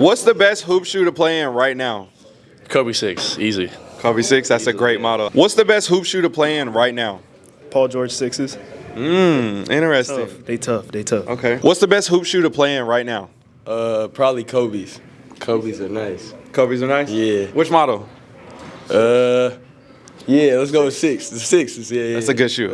What's the best hoop shoe to play in right now? Kobe six, easy. Kobe six. That's a great model. What's the best hoop shoe to play in right now? Paul George sixes. Mmm. Interesting. Tough. They tough. They tough. Okay. What's the best hoop shoe to play in right now? Uh, probably Kobe's. Kobe's are nice. Kobe's are nice. Yeah. Which model? Uh, yeah, let's go with six. The sixes, Yeah, yeah. That's a good shoe.